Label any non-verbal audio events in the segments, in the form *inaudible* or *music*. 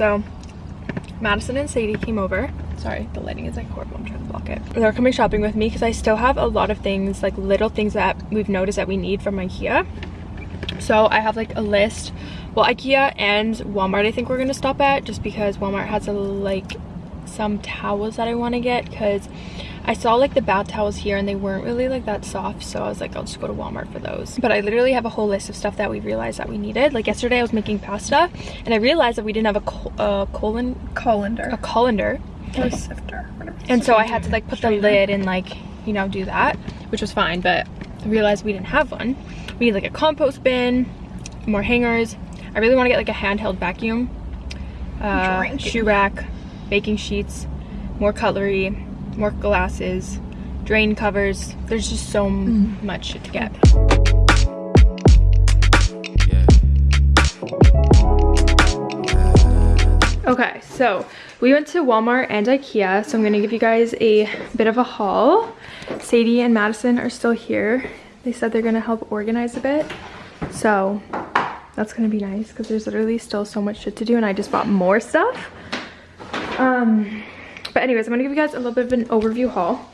So Madison and Sadie came over. Sorry, the lighting is like horrible. I'm trying to block it. They're coming shopping with me because I still have a lot of things, like little things that we've noticed that we need from Ikea. So I have like a list. Well, Ikea and Walmart I think we're gonna stop at just because Walmart has a like some towels that I want to get because I saw like the bath towels here and they weren't really like that soft so I was like I'll just go to Walmart for those. But I literally have a whole list of stuff that we realized that we needed. Like yesterday I was making pasta and I realized that we didn't have a col uh, colon colander. a colander. Or a sifter and so I had to like put the lid and like you know do that which was fine but I realized we didn't have one. We need like a compost bin more hangers. I really want to get like a handheld vacuum uh, shoe rack baking sheets, more cutlery, more glasses, drain covers. There's just so mm. much shit to get. Okay, so we went to Walmart and Ikea, so I'm gonna give you guys a bit of a haul. Sadie and Madison are still here. They said they're gonna help organize a bit. So that's gonna be nice because there's literally still so much shit to do and I just bought more stuff. Um, but anyways, I'm gonna give you guys a little bit of an overview haul.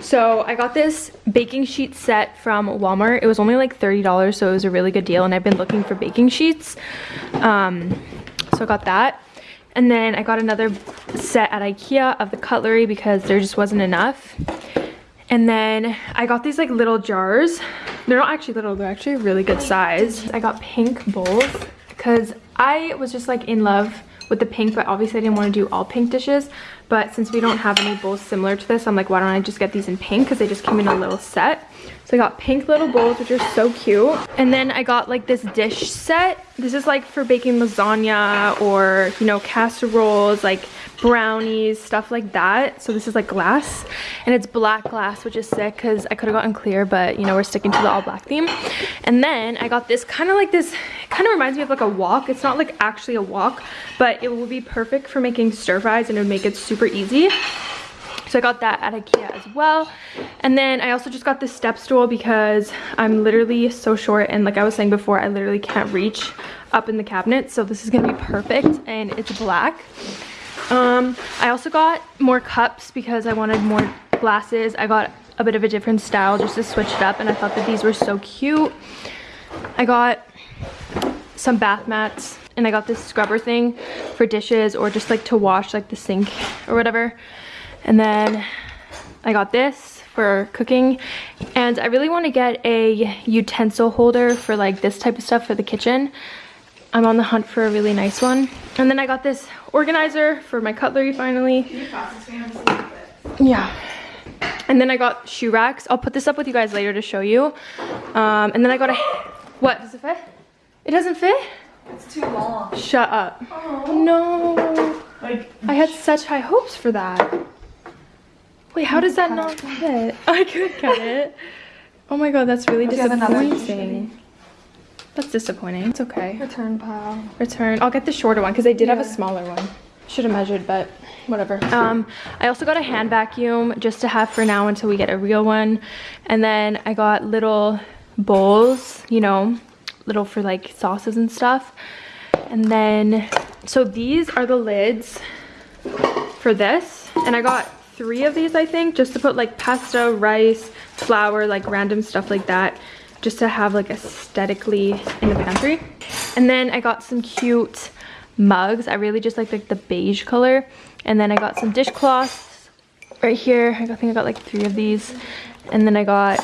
So I got this baking sheet set from Walmart. It was only like $30, so it was a really good deal. And I've been looking for baking sheets. Um, so I got that. And then I got another set at Ikea of the cutlery because there just wasn't enough. And then I got these like little jars. They're not actually little, they're actually really good size. I got pink bowls because I was just like in love with the pink, but obviously I didn't want to do all pink dishes. But since we don't have any bowls similar to this, I'm like, why don't I just get these in pink? Because they just came in a little set. So I got pink little bowls, which are so cute. And then I got like this dish set. This is like for baking lasagna or, you know, casseroles, like brownies, stuff like that. So this is like glass and it's black glass, which is sick because I could have gotten clear, but you know, we're sticking to the all black theme. And then I got this kind of like this, kind of reminds me of like a wok. It's not like actually a wok, but it will be perfect for making stir fries and it would make it super easy. So I got that at Ikea as well. And then I also just got this step stool because I'm literally so short and like I was saying before, I literally can't reach up in the cabinet. So this is gonna be perfect and it's black. Um, I also got more cups because I wanted more glasses. I got a bit of a different style just to switch it up and I thought that these were so cute. I got some bath mats and I got this scrubber thing for dishes or just like to wash like the sink or whatever. And then I got this for cooking and I really want to get a utensil holder for like this type of stuff for the kitchen. I'm on the hunt for a really nice one. And then I got this organizer for my cutlery finally. Yeah. And then I got shoe racks. I'll put this up with you guys later to show you. Um, and then I got a, what, does it fit? It doesn't fit? It's too long. Shut up. Oh. No. Like, I had such high hopes for that. Wait, how does that not fit? *laughs* I could cut it. Oh my god, that's really disappointing. That's disappointing. It's okay. Return pile. Return. I'll get the shorter one because I did yeah. have a smaller one. Should have measured, but whatever. Um, I also got a hand vacuum just to have for now until we get a real one. And then I got little bowls, you know, little for like sauces and stuff. And then, so these are the lids for this. And I got three of these, I think, just to put like pasta, rice, flour, like random stuff like that just to have like aesthetically in the pantry. And then I got some cute mugs. I really just like, the beige color. And then I got some dishcloths right here. I think I got like three of these. And then I got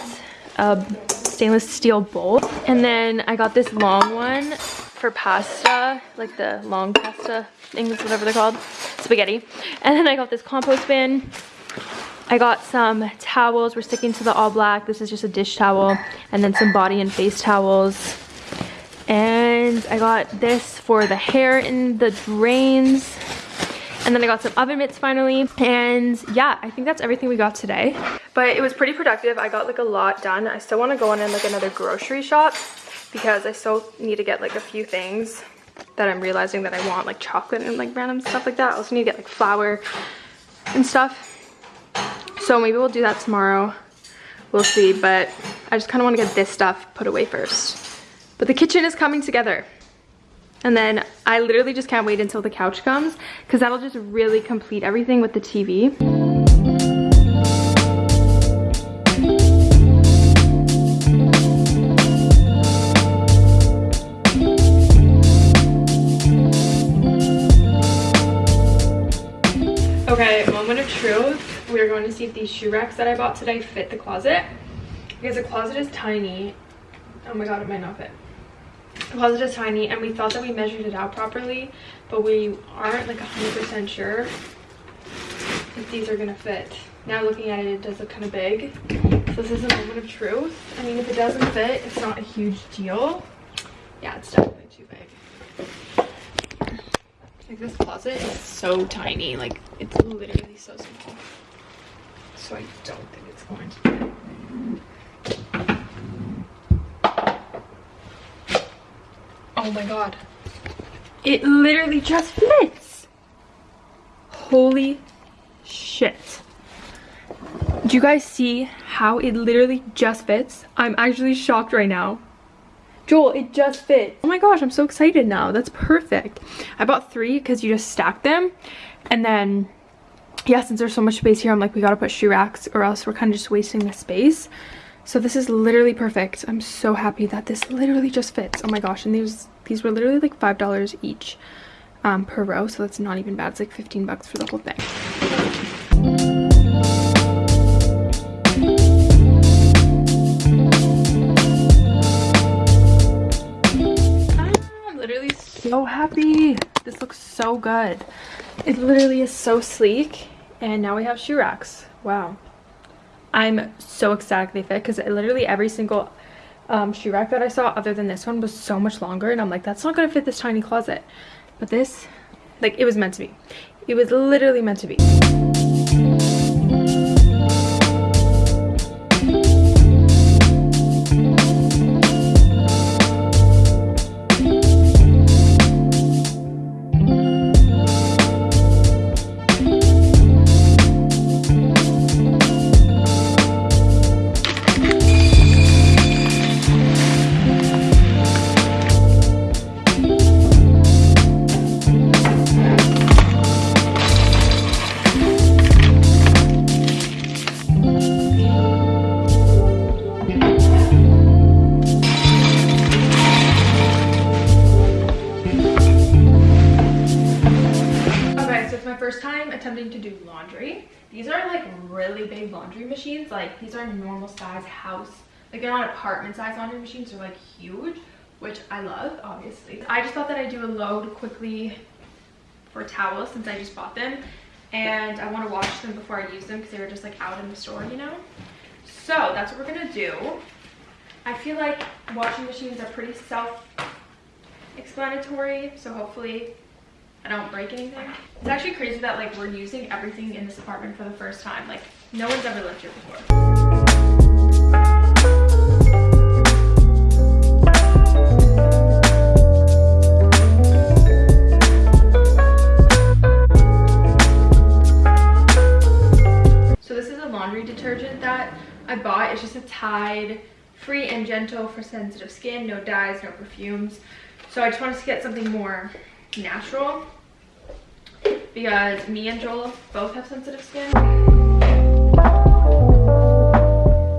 a stainless steel bowl. And then I got this long one for pasta, like the long pasta things, whatever they're called, spaghetti. And then I got this compost bin I got some towels. We're sticking to the all black. This is just a dish towel. And then some body and face towels. And I got this for the hair in the drains. And then I got some oven mitts finally. And yeah, I think that's everything we got today. But it was pretty productive. I got like a lot done. I still want to go on in like another grocery shop because I still need to get like a few things that I'm realizing that I want like chocolate and like random stuff like that. I also need to get like flour and stuff. So maybe we'll do that tomorrow. We'll see, but I just kind of want to get this stuff put away first. But the kitchen is coming together. And then I literally just can't wait until the couch comes because that'll just really complete everything with the TV. Okay, moment of truth. We're going to see if these shoe racks that I bought today fit the closet. Because the closet is tiny. Oh my god, it might not fit. The closet is tiny and we thought that we measured it out properly, but we aren't like 100% sure if these are gonna fit. Now looking at it, it does look kind of big. So this is a moment of truth. I mean, if it doesn't fit, it's not a huge deal. Yeah, it's definitely too big. Like this closet is so tiny, like it's literally so small. So I don't think it's going to fit. Oh my god. It literally just fits. Holy shit. Do you guys see how it literally just fits? I'm actually shocked right now. Joel, it just fits. Oh my gosh, I'm so excited now. That's perfect. I bought three because you just stack them. And then, yeah, since there's so much space here, I'm like, we gotta put shoe racks or else we're kind of just wasting the space. So this is literally perfect. I'm so happy that this literally just fits. Oh my gosh, and these these were literally like five dollars each um, per row, so that's not even bad. It's like 15 bucks for the whole thing. I'm literally so happy. This looks so good. It literally is so sleek. And now we have shoe racks. Wow. I'm so ecstatic they fit because literally every single um, shoe rack that I saw other than this one was so much longer and I'm like that's not gonna fit this tiny closet but this like it was meant to be it was literally meant to be Like they're not apartment size laundry machines. They're like huge, which I love, obviously. I just thought that I'd do a load quickly for towels since I just bought them. And I want to wash them before I use them because they were just like out in the store, you know? So that's what we're gonna do. I feel like washing machines are pretty self-explanatory. So hopefully I don't break anything. It's actually crazy that like we're using everything in this apartment for the first time. Like no one's ever lived here before. I bought. It's just a Tide free and gentle for sensitive skin, no dyes, no perfumes. So I just wanted to get something more natural because me and Joel both have sensitive skin.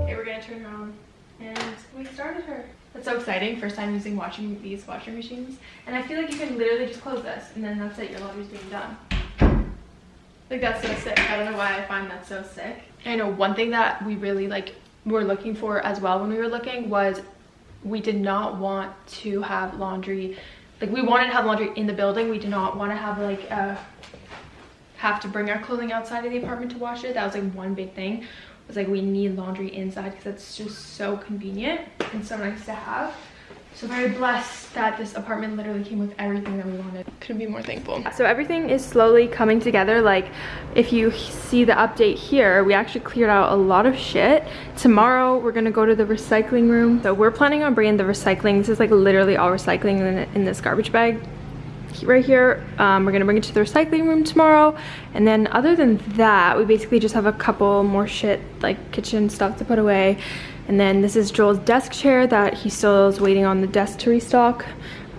Okay, we're gonna turn her on and we started her. That's so exciting. First time using washing these washing machines. And I feel like you can literally just close this and then that's it, your laundry's being done. Like that's so sick. I don't know why I find that so sick. I know one thing that we really like were looking for as well when we were looking was we did not want to have laundry like we wanted to have laundry in the building we did not want to have like uh have to bring our clothing outside of the apartment to wash it that was like one big thing was like we need laundry inside because it's just so convenient and so nice to have so very blessed that this apartment literally came with everything that we wanted. Couldn't be more thankful. So everything is slowly coming together. Like if you see the update here we actually cleared out a lot of shit. Tomorrow we're gonna go to the recycling room. So we're planning on bringing the recycling. This is like literally all recycling in, in this garbage bag. Right here um, we're gonna bring it to the recycling room tomorrow. And then other than that we basically just have a couple more shit like kitchen stuff to put away and then this is Joel's desk chair that he still is waiting on the desk to restock.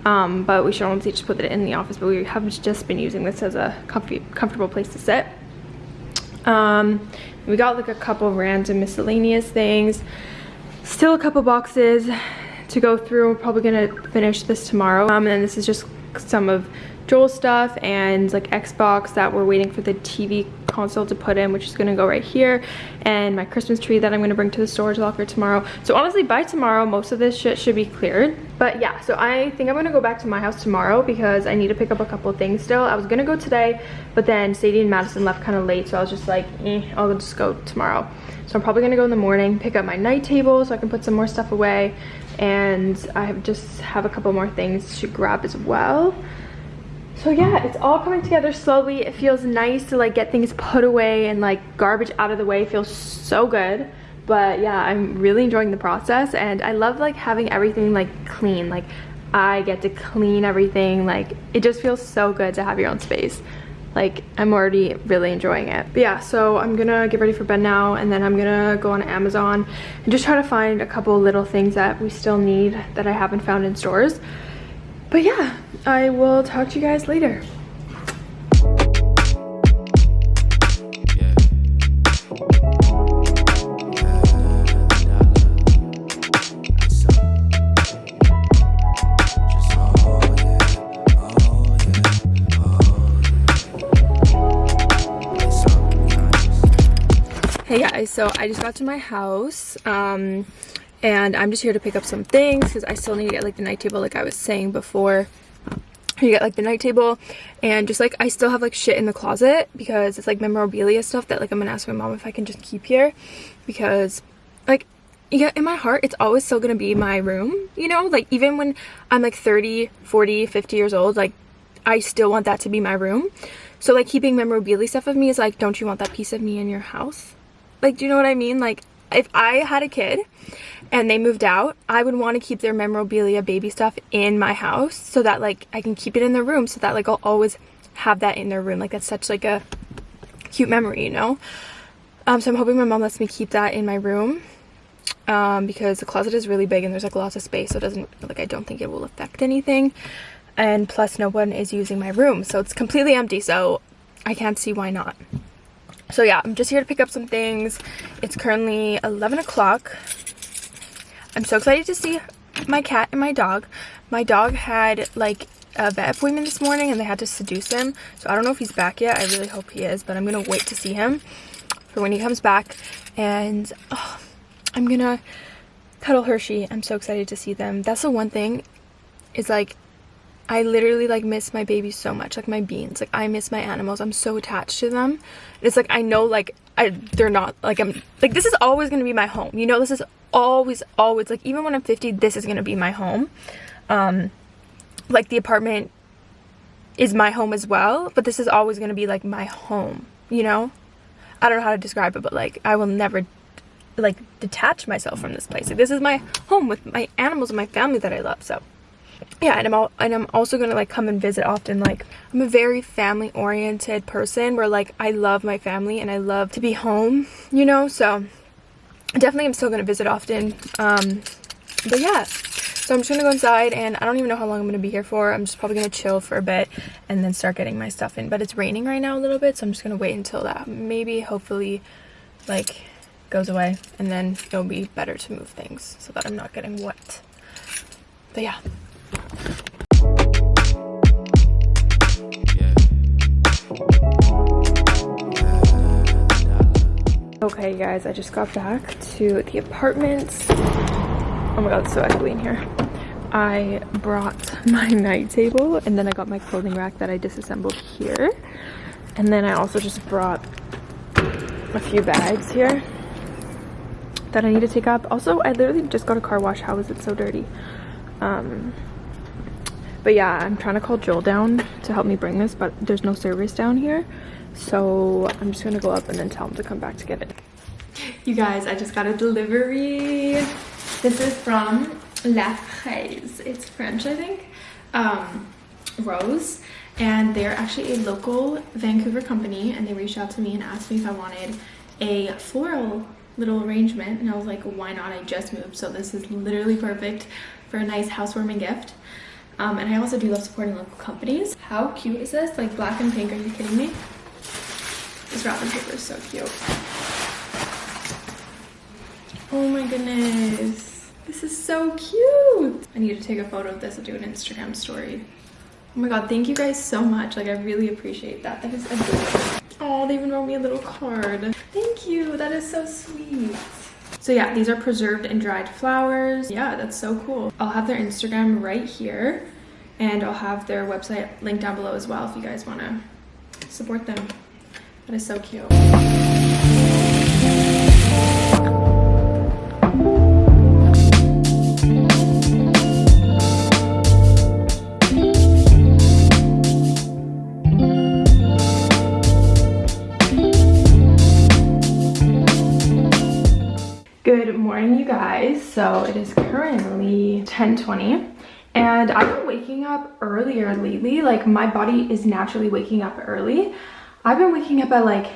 Um, but we should honestly just put it in the office but we have just been using this as a comfy, comfortable place to sit. Um, we got like a couple random miscellaneous things. Still a couple boxes to go through. We're probably gonna finish this tomorrow. Um, and then this is just some of Joel stuff and like Xbox that we're waiting for the TV console to put in, which is gonna go right here, and my Christmas tree that I'm gonna bring to the storage locker tomorrow. So honestly, by tomorrow, most of this shit should be cleared. But yeah, so I think I'm gonna go back to my house tomorrow because I need to pick up a couple things still. I was gonna go today, but then Sadie and Madison left kind of late, so I was just like, eh, I'll just go tomorrow. So I'm probably gonna go in the morning, pick up my night table so I can put some more stuff away, and I have just have a couple more things to grab as well so yeah it's all coming together slowly. It feels nice to like get things put away and like garbage out of the way. It feels so good. But yeah i'm really enjoying the process and i love like having everything like clean. Like i get to clean everything. Like it just feels so good to have your own space. Like i'm already really enjoying it. But yeah so i'm gonna get ready for bed now and then i'm gonna go on amazon and just try to find a couple little things that we still need that i haven't found in stores. But yeah i will talk to you guys later Hey guys, so I just got to my house um, and I'm just here to pick up some things because I still need to get like the night table like I was saying before. You get like the night table and just like I still have like shit in the closet because it's like memorabilia stuff that like I'm gonna ask my mom if I can just keep here because like yeah in my heart it's always still gonna be my room you know? Like even when I'm like 30 40 50 years old like I still want that to be my room. So like keeping memorabilia stuff of me is like don't you want that piece of me in your house? Like, do you know what I mean? Like, if I had a kid and they moved out, I would want to keep their memorabilia baby stuff in my house so that like I can keep it in their room so that like I'll always have that in their room. Like that's such like a cute memory, you know? Um, so I'm hoping my mom lets me keep that in my room um, because the closet is really big and there's like lots of space so it doesn't like I don't think it will affect anything and plus no one is using my room so it's completely empty so I can't see why not so yeah i'm just here to pick up some things. It's currently 11 o'clock. I'm so excited to see my cat and my dog. My dog had like a vet appointment this morning and they had to seduce him. So i don't know if he's back yet. I really hope he is but i'm gonna wait to see him for when he comes back. And oh, i'm gonna cuddle hershey. I'm so excited to see them. That's the one thing is like I literally like miss my babies so much, like my beans. Like I miss my animals. I'm so attached to them. It's like I know like I they're not like I'm like this is always gonna be my home. You know, this is always always like even when I'm 50, this is gonna be my home. Um like the apartment is my home as well, but this is always gonna be like my home, you know? I don't know how to describe it, but like I will never like detach myself from this place. Like this is my home with my animals and my family that I love. So yeah and i'm all and i'm also gonna like come and visit often like i'm a very family oriented person where like i love my family and i love to be home you know so definitely i'm still gonna visit often um but yeah. So i'm just gonna go inside and i don't even know how long i'm gonna be here for. I'm just probably gonna chill for a bit and then start getting my stuff in but it's raining right now a little bit so i'm just gonna wait until that maybe hopefully like goes away and then it'll be better to move things so that i'm not getting wet. But yeah Okay guys, I just got back to the apartment. Oh my god, it's so echoey in here. I brought my *laughs* night table and then I got my clothing rack that I disassembled here. And then I also just brought a few bags here that I need to take up. Also, I literally just got a car wash. How is it so dirty? Um, but yeah i'm trying to call joel down to help me bring this but there's no service down here. So i'm just gonna go up and then tell him to come back to get it. You guys i just got a delivery. This is from la fraise it's french i think. Um rose. And they're actually a local vancouver company and they reached out to me and asked me if i wanted a floral little arrangement. And i was like why not? I just moved. So this is literally perfect for a nice housewarming gift Um, and I also do love supporting local companies. How cute is this? Like black and pink, are you kidding me? This wrapping paper is so cute. Oh my goodness. This is so cute. I need to take a photo of this and do an Instagram story. Oh my god, thank you guys so much. Like, I really appreciate that. That is adorable. Oh, they even wrote me a little card. Thank you. That is so sweet. So yeah, these are preserved and dried flowers. Yeah, that's so cool. I'll have their Instagram right here and I'll have their website linked down below as well if you guys want to support them. That is so cute. Morning, you guys. So it is currently 10:20, and I've been waking up earlier lately. Like my body is naturally waking up early. I've been waking up at like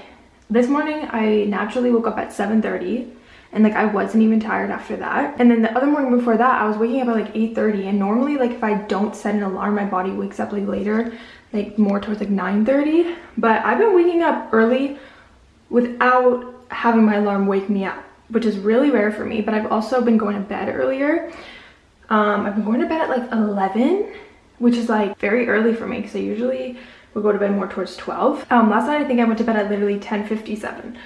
this morning I naturally woke up at 7:30 and like I wasn't even tired after that. And then the other morning before that, I was waking up at like 8:30 and normally like if I don't set an alarm, my body wakes up like later, like more towards like 9:30. But I've been waking up early without having my alarm wake me up which is really rare for me, but I've also been going to bed earlier. Um, I've been going to bed at like 11, which is like very early for me because I usually would go to bed more towards 12. Um, last night I think I went to bed at literally 10.57,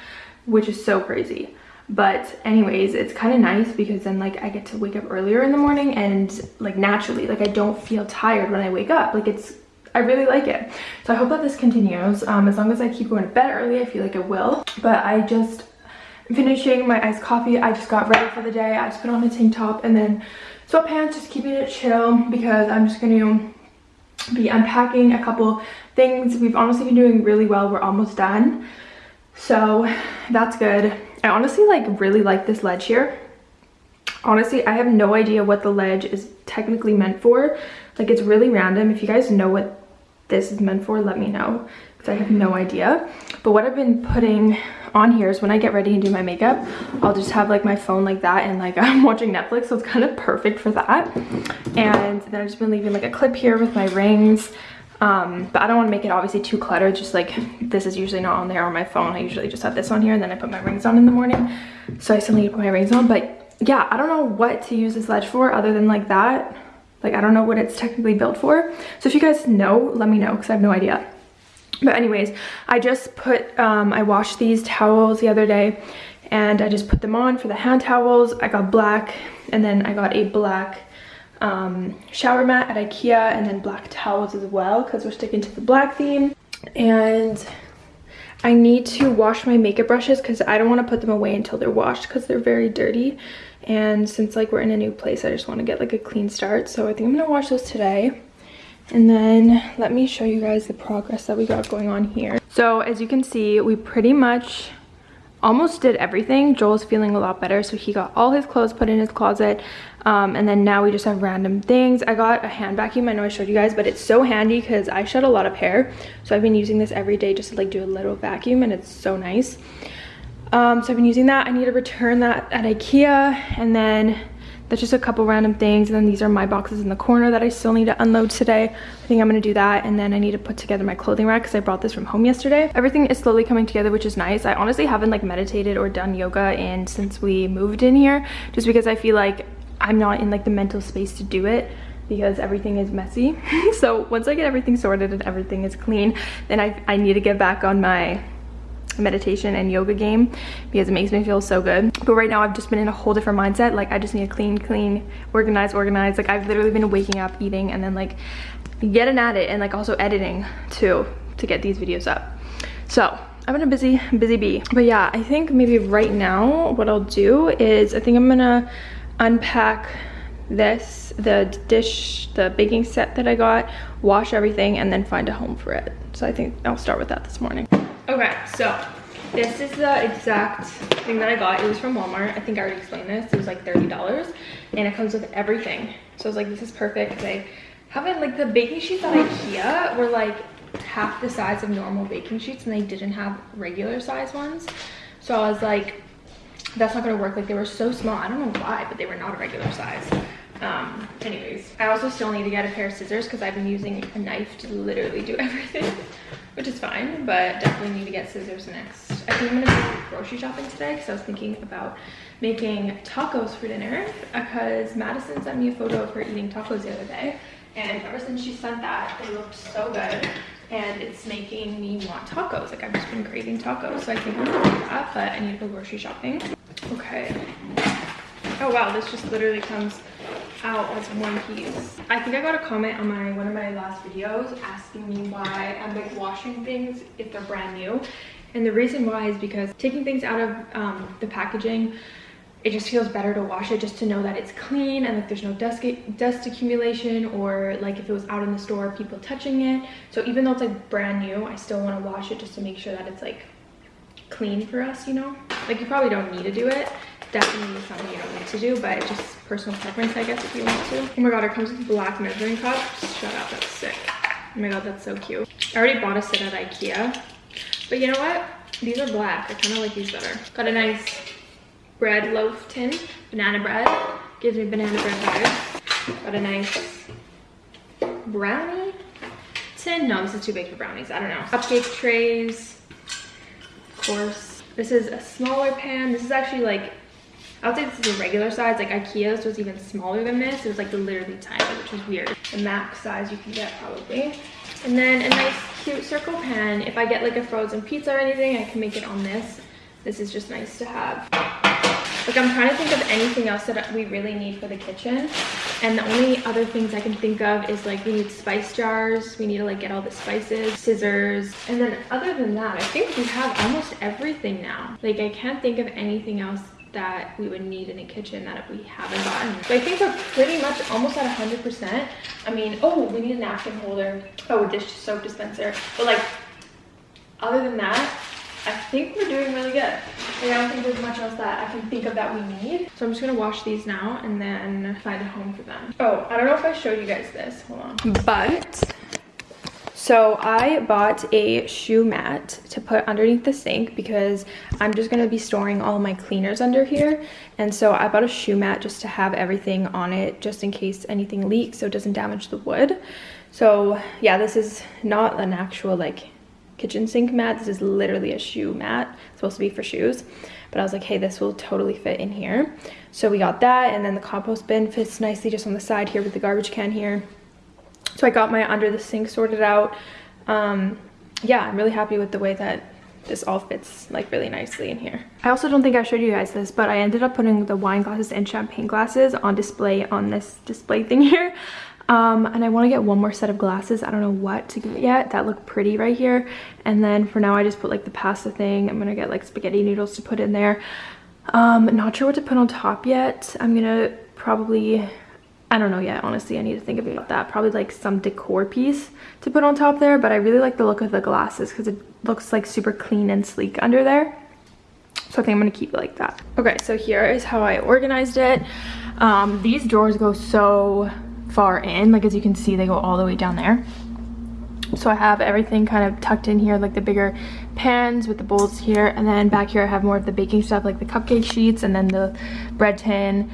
which is so crazy. But anyways, it's kind of nice because then like I get to wake up earlier in the morning and like naturally, like I don't feel tired when I wake up. Like it's I really like it. So I hope that this continues. Um, as long as I keep going to bed early, I feel like it will. But I just finishing my iced coffee. I just got ready for the day. I just put on a tank top and then sweatpants, just keeping it chill because I'm just going to be unpacking a couple things. We've honestly been doing really well. We're almost done. So that's good. I honestly like really like this ledge here. Honestly, I have no idea what the ledge is technically meant for. Like it's really random. If you guys know what this is meant for, let me know I have no idea. But what I've been putting on here is when I get ready and do my makeup, I'll just have like my phone like that and like *laughs* I'm watching Netflix, so it's kind of perfect for that. And then I've just been leaving like a clip here with my rings. Um, but I don't want to make it obviously too cluttered, just like this is usually not on there on my phone. I usually just have this on here and then I put my rings on in the morning. So I still need to put my rings on, but yeah, I don't know what to use this ledge for other than like that. Like I don't know what it's technically built for. So if you guys know, let me know because I have no idea. But anyways, I just put, um, I washed these towels the other day and I just put them on for the hand towels. I got black and then I got a black um, shower mat at Ikea and then black towels as well because we're sticking to the black theme. And I need to wash my makeup brushes because I don't want to put them away until they're washed because they're very dirty. And since like we're in a new place, I just want to get like a clean start. So I think I'm going to wash those today. And then let me show you guys the progress that we got going on here. So as you can see, we pretty much almost did everything. Joel's feeling a lot better, so he got all his clothes put in his closet. Um, and then now we just have random things. I got a hand vacuum, I know I showed you guys, but it's so handy because I shed a lot of hair. So I've been using this every day just to like do a little vacuum and it's so nice. Um, so I've been using that. I need to return that at Ikea and then that's just a couple random things and then these are my boxes in the corner that I still need to unload today. I think I'm gonna do that and then I need to put together my clothing rack because I brought this from home yesterday. Everything is slowly coming together which is nice. I honestly haven't like meditated or done yoga in since we moved in here just because I feel like I'm not in like the mental space to do it because everything is messy. *laughs* So once I get everything sorted and everything is clean then I, I need to get back on my meditation and yoga game because it makes me feel so good but right now i've just been in a whole different mindset like i just need to clean clean organize organize like i've literally been waking up eating and then like getting at it and like also editing too to get these videos up so I've been a busy, busy bee. But yeah, I think maybe right now what I'll do is I think I'm gonna unpack this, the dish, the baking set that I got, wash everything, and then find a home for it. So I think I'll start with that this morning. Okay, so this is the exact thing that I got. It was from Walmart. I think I already explained this. It was like $30 and it comes with everything. So I was like, this is perfect. They have it like the baking sheets at Ikea were like half the size of normal baking sheets and they didn't have regular size ones. So I was like, that's not gonna work. Like they were so small. I don't know why, but they were not a regular size. Um, anyways, I also still need to get a pair of scissors because I've been using a knife to literally do *laughs* everything, which is fine, but definitely need to get scissors next. I think I'm gonna go grocery shopping today because I was thinking about making tacos for dinner because Madison sent me a photo of her eating tacos the other day. And ever since she sent that, they looked so good and it's making me want tacos. Like I've just been craving tacos. So I think I'm gonna do that, but I need to go grocery shopping. Okay. Oh wow, this just literally comes out as one piece. I think I got a comment on my one of my last videos asking me why I'm like washing things if they're brand new. And the reason why is because taking things out of um, the packaging, it just feels better to wash it just to know that it's clean and like there's no dust, dust accumulation or like if it was out in the store, people touching it. So even though it's like brand new, I still want to wash it just to make sure that it's like clean for us, you know? Like you probably don't need to do it definitely something you don't need to do, but just personal preference, I guess, if you want to. Oh my god, it comes with black measuring cups. Shut up, that's sick. Oh my god, that's so cute. I already bought a set at Ikea, but you know what? These are black. I kind of like these better. Got a nice bread loaf tin, banana bread. Gives me banana bread vibes. Got a nice brownie tin. No, this is too big for brownies. I don't know. Cupcake trays, of course. This is a smaller pan. This is actually like I would say this is a regular size. Like Ikea's was even smaller than this. It was like literally tiny, which is weird. The max size you can get probably. And then a nice cute circle pan. If I get like a frozen pizza or anything, I can make it on this. This is just nice to have. Like I'm trying to think of anything else that we really need for the kitchen. And the only other things I can think of is like we need spice jars. We need to like get all the spices, scissors. And then other than that, I think we have almost everything now. Like I can't think of anything else that we would need in a kitchen that we haven't gotten. So I think we're pretty much almost at 100%. I mean, oh, we need a napkin holder. Oh, a dish soap dispenser. But like, other than that, I think we're doing really good. Like, I don't think there's much else that I can think of that we need. So I'm just gonna wash these now and then find a home for them. Oh, I don't know if I showed you guys this. Hold on. But so I bought a shoe mat to put underneath the sink because I'm just going to be storing all my cleaners under here. And so I bought a shoe mat just to have everything on it just in case anything leaks so it doesn't damage the wood. So yeah, this is not an actual like kitchen sink mat. This is literally a shoe mat. It's supposed to be for shoes. But I was like, hey, this will totally fit in here. So we got that and then the compost bin fits nicely just on the side here with the garbage can here. So I got my under the sink sorted out. Um, yeah, I'm really happy with the way that this all fits like really nicely in here. I also don't think I showed you guys this, but I ended up putting the wine glasses and champagne glasses on display on this display thing *laughs* here. Um, and I want to get one more set of glasses. I don't know what to get yet that look pretty right here. And then for now, I just put like the pasta thing. I'm to get like spaghetti noodles to put in there. Um, not sure what to put on top yet. I'm to probably I don't know yet, honestly. I need to think about that. Probably like some decor piece to put on top there, but I really like the look of the glasses because it looks like super clean and sleek under there. So I think I'm going to keep it like that. Okay, so here is how I organized it. Um, these drawers go so far in, like as you can see, they go all the way down there. So I have everything kind of tucked in here, like the bigger pans with the bowls here. And then back here I have more of the baking stuff, like the cupcake sheets and then the bread tin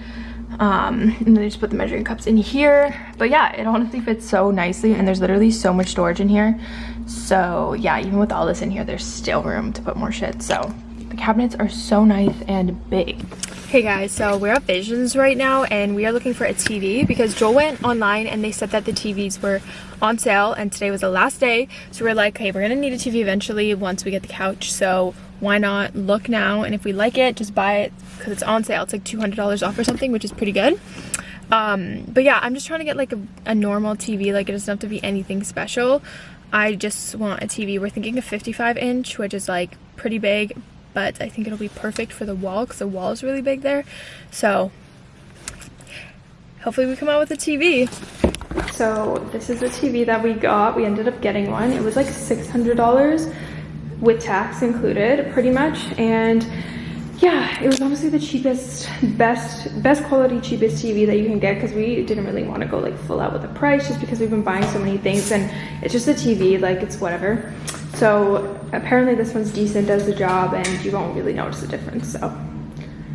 um and then I just put the measuring cups in here. But yeah it honestly fits so nicely and there's literally so much storage in here. So yeah even with all this in here there's still room to put more shit. So the cabinets are so nice and big. Hey guys so we're at visions right now and we are looking for a tv because joel went online and they said that the tvs were on sale and today was the last day. So we're like hey we're gonna need a tv eventually once we get the couch. So why not look now? And if we like it just buy it because it's on sale. It's like $200 off or something which is pretty good. Um but yeah i'm just trying to get like a, a normal tv like it doesn't have to be anything special. I just want a tv we're thinking a 55 inch which is like pretty big but i think it'll be perfect for the wall because the wall is really big there. So hopefully we come out with a tv so this is the tv that we got. We ended up getting one. It was like 600 dollars with tax included pretty much. And yeah it was honestly the cheapest best best quality cheapest tv that you can get because we didn't really want to go like full out with the price just because we've been buying so many things and it's just a tv like it's whatever. So apparently this one's decent does the job and you won't really notice the difference. So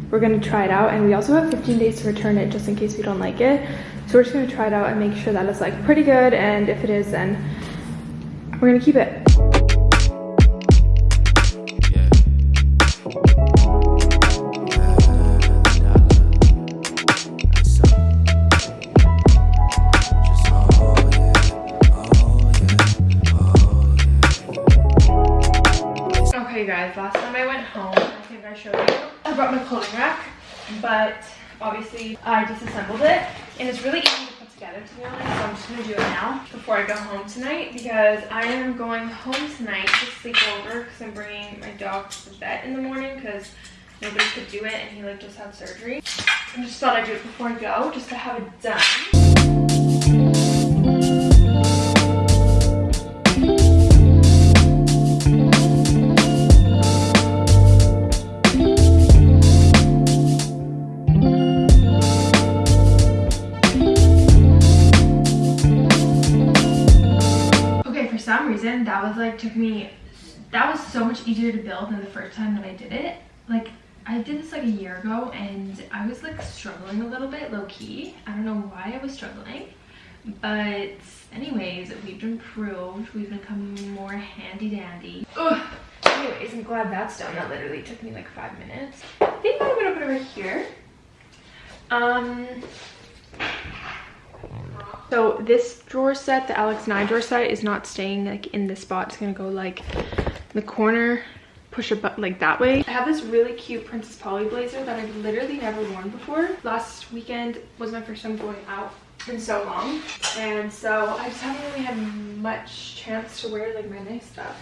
we're gonna try it out. And we also have 15 days to return it just in case we don't like it. So we're just gonna try it out and make sure that it's like pretty good. And if it is then we're gonna keep it. But obviously I disassembled it and it's really easy to put together to be honest, so I'm just gonna do it now before I go home tonight because I am going home tonight to sleep over because I'm bringing my dog to the vet in the morning because nobody could do it and he like just had surgery. I just thought I'd do it before I go just to have it done. Was like took me that was so much easier to build than the first time that I did it. Like I did this like a year ago and I was like struggling a little bit low key. I don't know why I was struggling. But anyways, we've improved. We've become more handy dandy. Ugh. Anyways, I'm glad that's done. That literally took me like five minutes. I think I'm gonna put right here. Um so this drawer set, the Alex 9 drawer set, is not staying like in this spot. It's gonna go like the corner, push it but like that way. I have this really cute Princess Polly blazer that I've literally never worn before. Last weekend was my first time going out in so long. And so I just haven't really had much chance to wear like my nice stuff.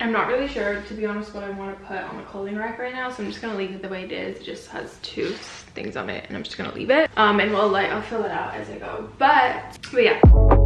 I'm not really sure, to be honest, what I want to put on the clothing rack right now. So I'm just to leave it the way it is. It just has two things on it and I'm just to leave it. Um, and we'll like, I'll fill it out as I go. But, but yeah.